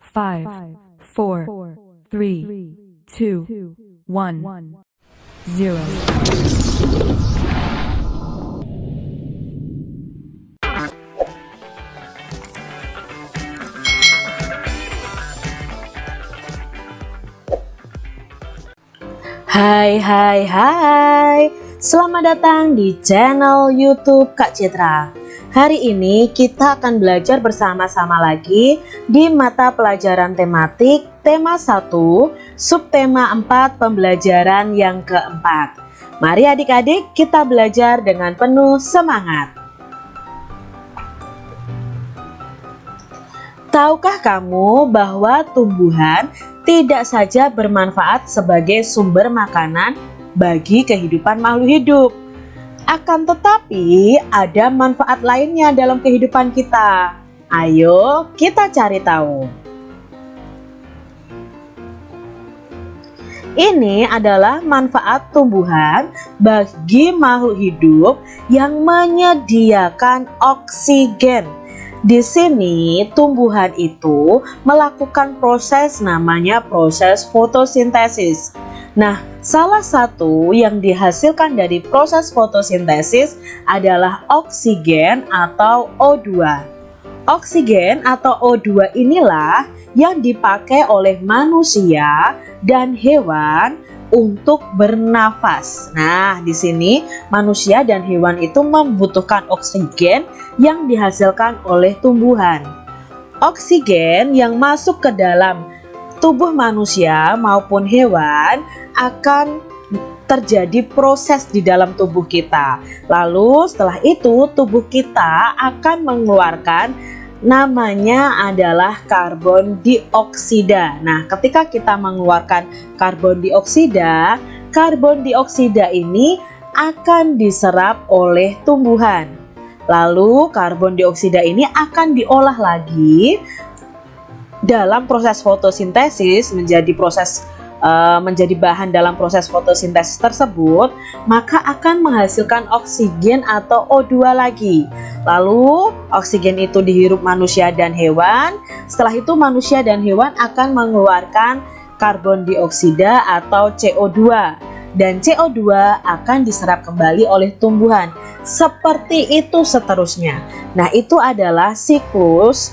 five, four, three, two, one, zero. Hai hai hai Selamat datang di channel youtube Kak Citra Hari ini kita akan belajar bersama-sama lagi di mata pelajaran tematik tema 1 subtema 4 pembelajaran yang keempat Mari adik-adik kita belajar dengan penuh semangat Tahukah kamu bahwa tumbuhan tidak saja bermanfaat sebagai sumber makanan bagi kehidupan makhluk hidup. Akan tetapi ada manfaat lainnya dalam kehidupan kita. Ayo kita cari tahu. Ini adalah manfaat tumbuhan bagi makhluk hidup yang menyediakan oksigen di sini tumbuhan itu melakukan proses namanya proses fotosintesis. Nah, salah satu yang dihasilkan dari proses fotosintesis adalah oksigen atau O2. Oksigen atau O2 inilah yang dipakai oleh manusia dan hewan untuk bernafas. Nah, di sini manusia dan hewan itu membutuhkan oksigen yang dihasilkan oleh tumbuhan. Oksigen yang masuk ke dalam tubuh manusia maupun hewan akan terjadi proses di dalam tubuh kita. Lalu setelah itu tubuh kita akan mengeluarkan namanya adalah karbon dioksida. Nah, ketika kita mengeluarkan karbon dioksida, karbon dioksida ini akan diserap oleh tumbuhan. Lalu karbon dioksida ini akan diolah lagi dalam proses fotosintesis menjadi proses uh, menjadi bahan dalam proses fotosintesis tersebut, maka akan menghasilkan oksigen atau O2 lagi. Lalu oksigen itu dihirup manusia dan hewan. Setelah itu manusia dan hewan akan mengeluarkan karbon dioksida atau CO2 dan CO2 akan diserap kembali oleh tumbuhan. Seperti itu seterusnya. Nah, itu adalah siklus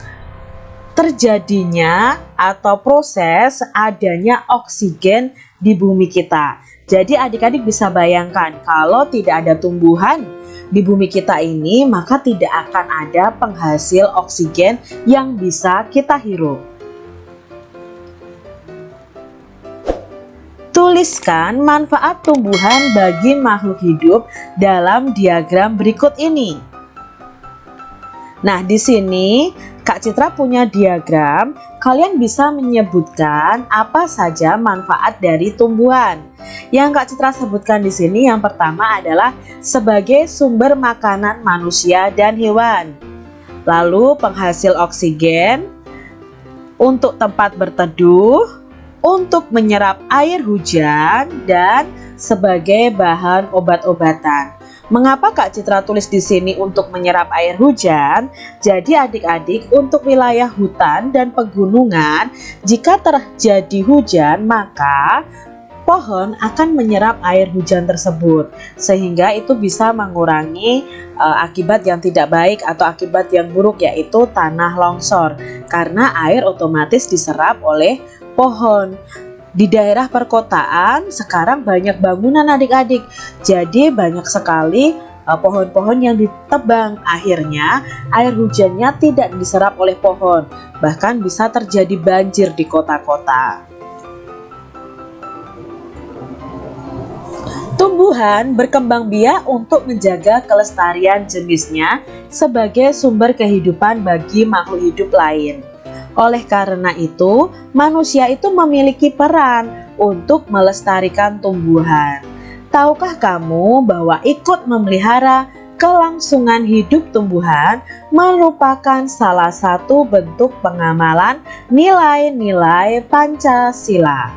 terjadinya atau proses adanya oksigen di bumi kita. Jadi adik-adik bisa bayangkan kalau tidak ada tumbuhan di bumi kita ini maka tidak akan ada penghasil oksigen yang bisa kita hirup. Tuliskan manfaat tumbuhan bagi makhluk hidup dalam diagram berikut ini. Nah, di sini Kak Citra punya diagram, kalian bisa menyebutkan apa saja manfaat dari tumbuhan. Yang Kak Citra sebutkan di sini yang pertama adalah sebagai sumber makanan manusia dan hewan. Lalu penghasil oksigen, untuk tempat berteduh, untuk menyerap air hujan, dan sebagai bahan obat-obatan. Mengapa Kak Citra tulis di sini untuk menyerap air hujan? Jadi adik-adik untuk wilayah hutan dan pegunungan, jika terjadi hujan maka pohon akan menyerap air hujan tersebut sehingga itu bisa mengurangi uh, akibat yang tidak baik atau akibat yang buruk yaitu tanah longsor karena air otomatis diserap oleh pohon di daerah perkotaan sekarang banyak bangunan adik-adik. Jadi banyak sekali eh, pohon-pohon yang ditebang. Akhirnya air hujannya tidak diserap oleh pohon. Bahkan bisa terjadi banjir di kota-kota. Tumbuhan berkembang biak untuk menjaga kelestarian jenisnya sebagai sumber kehidupan bagi makhluk hidup lain. Oleh karena itu, manusia itu memiliki peran untuk melestarikan tumbuhan. Tahukah kamu bahwa ikut memelihara kelangsungan hidup tumbuhan merupakan salah satu bentuk pengamalan nilai-nilai Pancasila.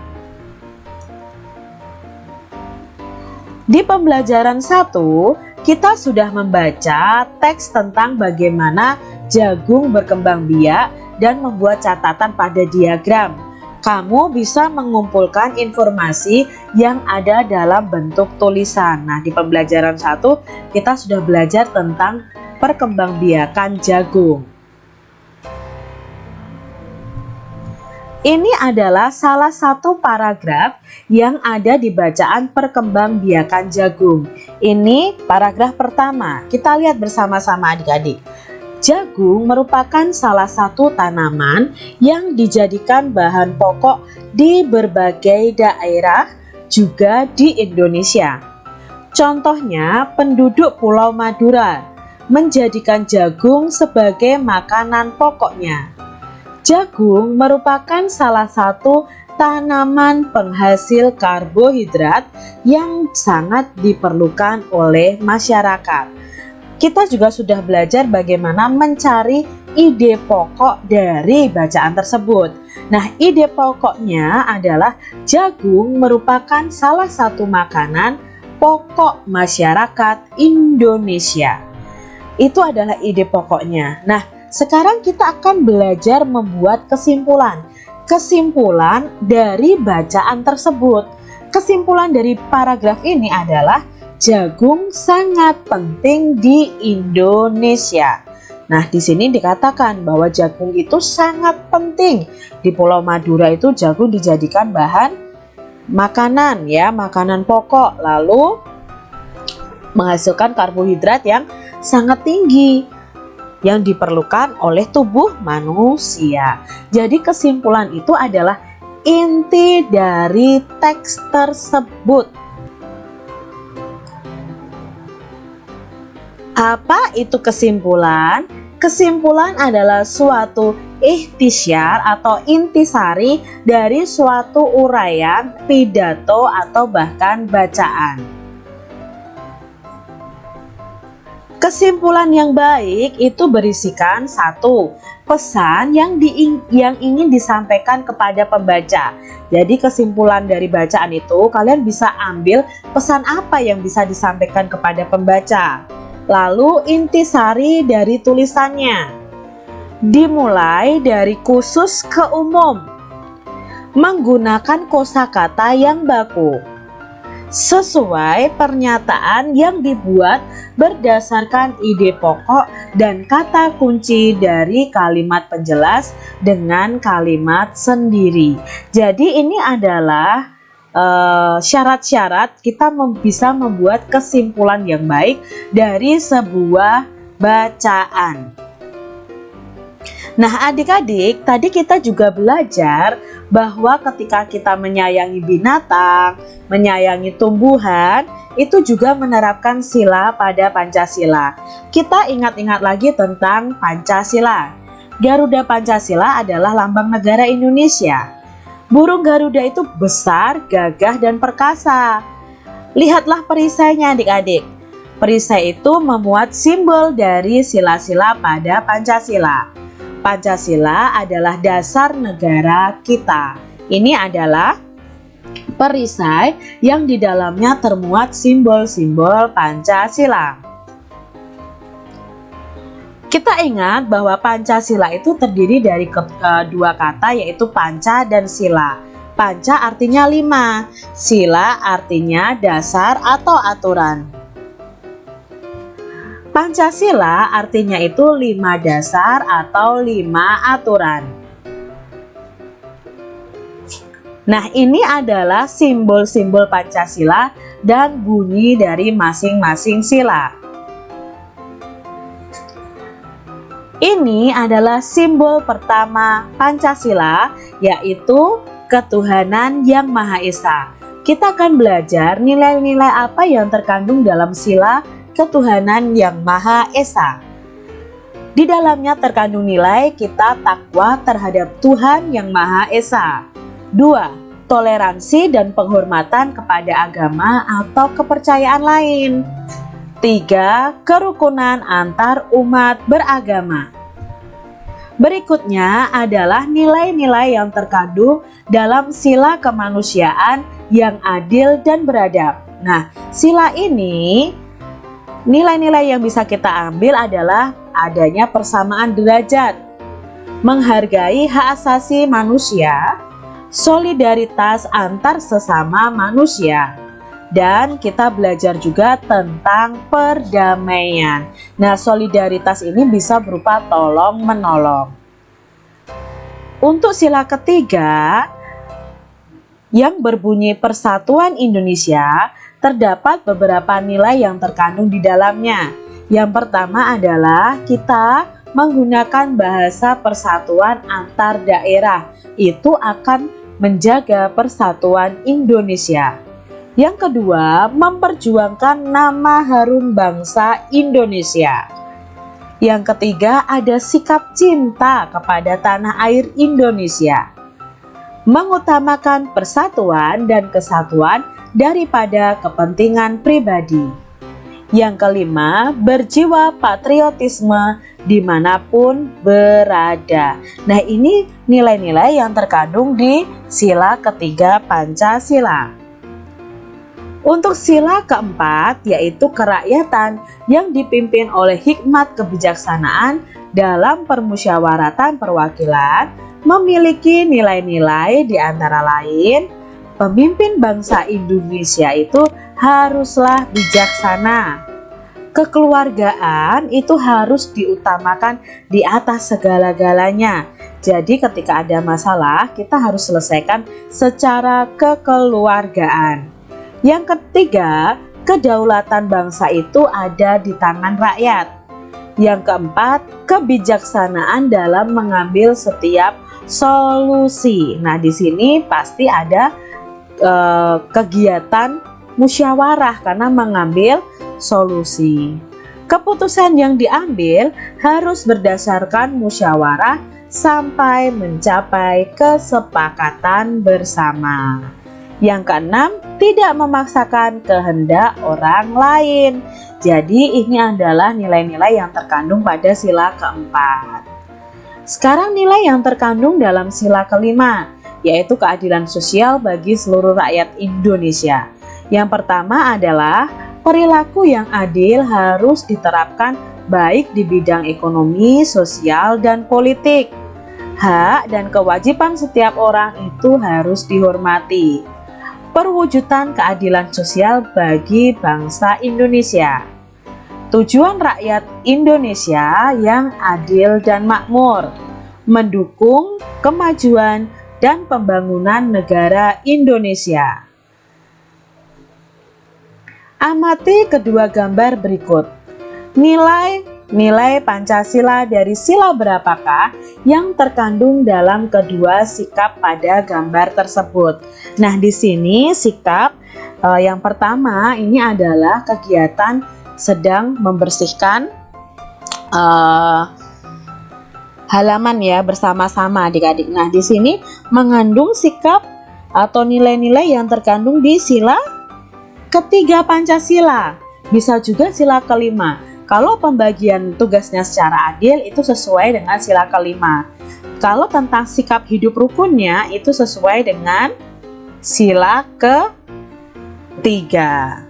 Di pembelajaran 1, kita sudah membaca teks tentang bagaimana jagung berkembang biak dan membuat catatan pada diagram. Kamu bisa mengumpulkan informasi yang ada dalam bentuk tulisan. Nah, di pembelajaran satu kita sudah belajar tentang perkembangbiakan jagung. Ini adalah salah satu paragraf yang ada di bacaan perkembangbiakan jagung. Ini paragraf pertama. Kita lihat bersama-sama adik-adik. Jagung merupakan salah satu tanaman yang dijadikan bahan pokok di berbagai daerah juga di Indonesia. Contohnya penduduk Pulau Madura menjadikan jagung sebagai makanan pokoknya. Jagung merupakan salah satu tanaman penghasil karbohidrat yang sangat diperlukan oleh masyarakat. Kita juga sudah belajar bagaimana mencari ide pokok dari bacaan tersebut. Nah, ide pokoknya adalah jagung merupakan salah satu makanan pokok masyarakat Indonesia. Itu adalah ide pokoknya. Nah, sekarang kita akan belajar membuat kesimpulan. Kesimpulan dari bacaan tersebut. Kesimpulan dari paragraf ini adalah jagung sangat penting di Indonesia. Nah, di sini dikatakan bahwa jagung itu sangat penting. Di Pulau Madura itu jagung dijadikan bahan makanan ya, makanan pokok. Lalu menghasilkan karbohidrat yang sangat tinggi yang diperlukan oleh tubuh manusia. Jadi kesimpulan itu adalah inti dari teks tersebut. Apa itu kesimpulan? Kesimpulan adalah suatu ikhtisyar atau intisari dari suatu uraian, pidato atau bahkan bacaan. Kesimpulan yang baik itu berisikan satu pesan yang di, yang ingin disampaikan kepada pembaca. Jadi kesimpulan dari bacaan itu kalian bisa ambil pesan apa yang bisa disampaikan kepada pembaca. Lalu intisari dari tulisannya. Dimulai dari khusus ke umum. Menggunakan kosakata yang baku sesuai pernyataan yang dibuat berdasarkan ide pokok dan kata kunci dari kalimat penjelas dengan kalimat sendiri. Jadi ini adalah syarat-syarat uh, kita mem bisa membuat kesimpulan yang baik dari sebuah bacaan. Nah adik-adik tadi kita juga belajar bahwa ketika kita menyayangi binatang, menyayangi tumbuhan, itu juga menerapkan sila pada Pancasila. Kita ingat-ingat lagi tentang Pancasila. Garuda Pancasila adalah lambang negara Indonesia. Burung Garuda itu besar, gagah, dan perkasa. Lihatlah perisainya adik-adik. Perisai itu memuat simbol dari sila-sila pada Pancasila. Pancasila adalah dasar negara kita. Ini adalah perisai yang di dalamnya termuat simbol-simbol Pancasila. Kita ingat bahwa Pancasila itu terdiri dari dua kata yaitu panca dan sila. Panca artinya lima, sila artinya dasar atau aturan. Pancasila artinya itu lima dasar atau lima aturan. Nah ini adalah simbol-simbol Pancasila dan bunyi dari masing-masing sila. Ini adalah simbol pertama Pancasila yaitu ketuhanan yang Maha Esa. Kita akan belajar nilai-nilai apa yang terkandung dalam sila ketuhanan yang Maha Esa. Di dalamnya terkandung nilai kita takwa terhadap Tuhan yang Maha Esa. 2. Toleransi dan penghormatan kepada agama atau kepercayaan lain. 3. Kerukunan antar umat beragama. Berikutnya adalah nilai-nilai yang terkandung dalam sila kemanusiaan yang adil dan beradab. Nah, sila ini Nilai-nilai yang bisa kita ambil adalah adanya persamaan derajat, menghargai hak asasi manusia, solidaritas antar sesama manusia. Dan kita belajar juga tentang perdamaian. Nah, solidaritas ini bisa berupa tolong menolong. Untuk sila ketiga yang berbunyi Persatuan Indonesia, terdapat beberapa nilai yang terkandung di dalamnya. Yang pertama adalah kita menggunakan bahasa persatuan antar daerah. Itu akan menjaga persatuan Indonesia. Yang kedua, memperjuangkan nama harum bangsa Indonesia. Yang ketiga, ada sikap cinta kepada tanah air Indonesia. Mengutamakan persatuan dan kesatuan daripada kepentingan pribadi. Yang kelima, berjiwa patriotisme di mana pun berada. Nah ini nilai-nilai yang terkandung di sila ketiga Pancasila. Untuk sila keempat yaitu kerakyatan yang dipimpin oleh hikmat kebijaksanaan dalam permusyawaratan perwakilan memiliki nilai-nilai di antara lain pemimpin bangsa Indonesia itu haruslah bijaksana. Kekeluargaan itu harus diutamakan di atas segala-galanya. Jadi ketika ada masalah, kita harus selesaikan secara kekeluargaan. Yang ketiga, kedaulatan bangsa itu ada di tangan rakyat. Yang keempat, kebijaksanaan dalam mengambil setiap solusi. Nah, di sini pasti ada eh, kegiatan musyawarah karena mengambil solusi. Keputusan yang diambil harus berdasarkan musyawarah sampai mencapai kesepakatan bersama. Yang keenam, tidak memaksakan kehendak orang lain. Jadi ini adalah nilai-nilai yang terkandung pada sila keempat. Sekarang nilai yang terkandung dalam sila kelima, yaitu keadilan sosial bagi seluruh rakyat Indonesia. Yang pertama adalah perilaku yang adil harus diterapkan baik di bidang ekonomi, sosial, dan politik. Hak dan kewajiban setiap orang itu harus dihormati. Perwujudan keadilan sosial bagi bangsa Indonesia. Tujuan rakyat Indonesia yang adil dan makmur, mendukung kemajuan dan pembangunan negara Indonesia. Amati kedua gambar berikut. Nilai nilai Pancasila dari sila berapakah yang terkandung dalam kedua sikap pada gambar tersebut. Nah, di sini sikap eh, yang pertama ini adalah kegiatan sedang membersihkan eh, halaman ya bersama-sama adik-adik. Nah, di sini mengandung sikap atau nilai-nilai yang terkandung di sila ketiga Pancasila. Bisa juga sila kelima. Kalau pembagian tugasnya secara adil itu sesuai dengan sila kelima. Kalau tentang sikap hidup rukunnya itu sesuai dengan sila ketiga.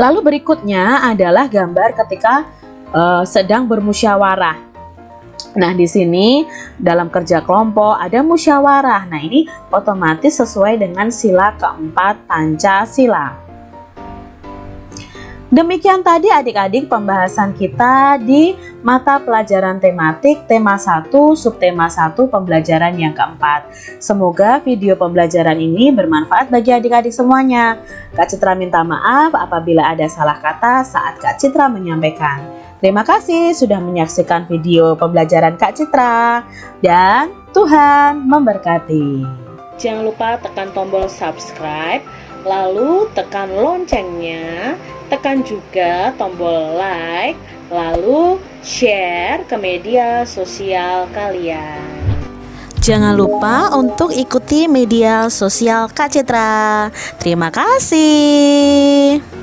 Lalu berikutnya adalah gambar ketika uh, sedang bermusyawarah. Nah, di sini dalam kerja kelompok ada musyawarah. Nah, ini otomatis sesuai dengan sila keempat Pancasila. Demikian tadi adik-adik pembahasan kita di mata pelajaran tematik tema 1 subtema 1 pembelajaran yang keempat. Semoga video pembelajaran ini bermanfaat bagi adik-adik semuanya. Kak Citra minta maaf apabila ada salah kata saat Kak Citra menyampaikan. Terima kasih sudah menyaksikan video pembelajaran Kak Citra dan Tuhan memberkati. Jangan lupa tekan tombol subscribe, lalu tekan loncengnya, tekan juga tombol like, lalu share ke media sosial kalian. Jangan lupa untuk ikuti media sosial Kak Citra. Terima kasih.